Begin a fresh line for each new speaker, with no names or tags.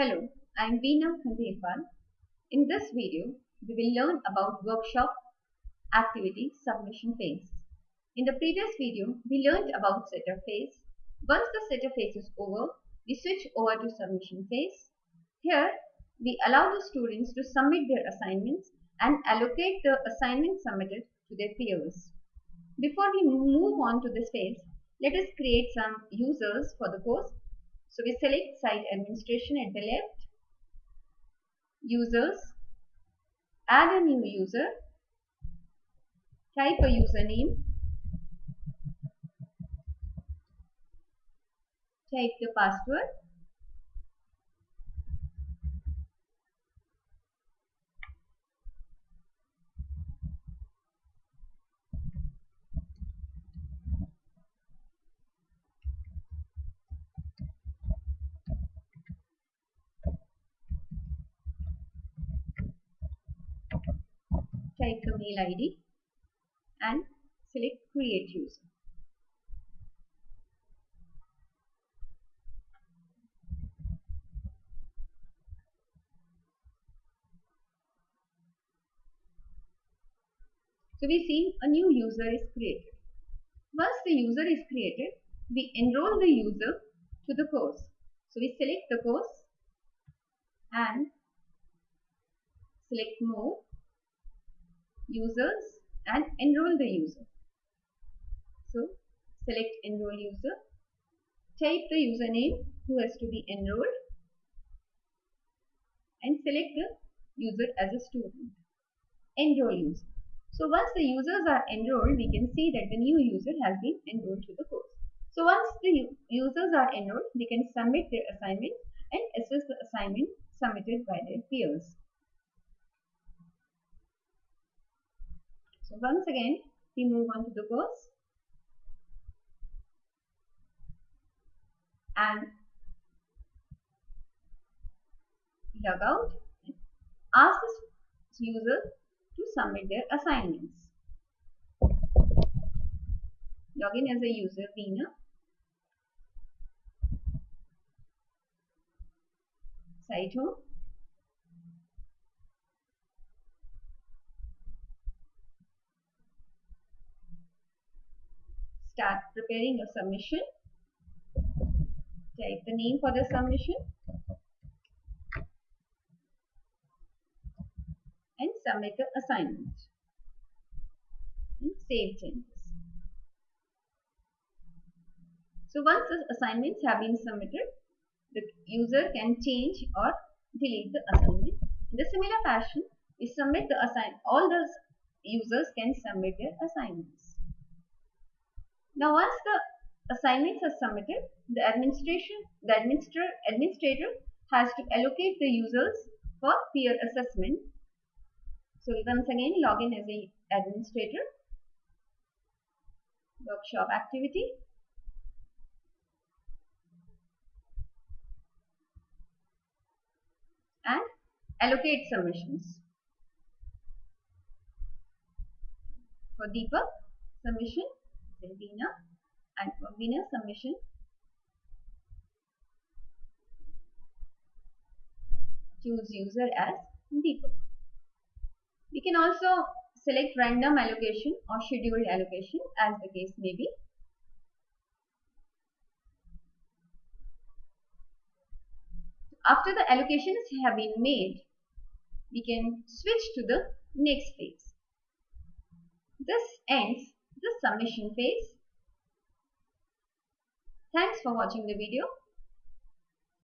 Hello, I am Veena Khandelwal. In this video, we will learn about workshop activity submission phase. In the previous video, we learned about setup phase. Once the setup phase is over, we switch over to submission phase. Here, we allow the students to submit their assignments and allocate the assignments submitted to their peers. Before we move on to this phase, let us create some users for the course. So we select site administration at the left, users, add a new user, type a username, type the password, type the mail ID and select create user. So we see a new user is created. Once the user is created, we enroll the user to the course. So we select the course and select more users and enroll the user. So select enroll user, type the username who has to be enrolled and select the user as a student. Enroll user. So once the users are enrolled, we can see that the new user has been enrolled to the course. So once the users are enrolled, they can submit their assignment and assess the assignment submitted by their peers. So once again, we move on to the course and log out. Ask the user to submit their assignments. Log in as a user Veena. Site home. Start preparing your submission. Type the name for the submission. and submit the assignment and save changes. So once the assignments have been submitted, the user can change or delete the assignment. In the similar fashion, we submit the assign all the users can submit their assignments. Now once the assignments are submitted, the administration the administrator administrator has to allocate the users for peer assessment so once again log in as a administrator, workshop activity. And allocate submissions. For Deepak, submission, then Veena, and Veena submission, choose user as Deepak. We can also select random allocation or scheduled allocation as the case may be. After the allocations have been made, we can switch to the next phase. This ends submission phase. Thanks for watching the video.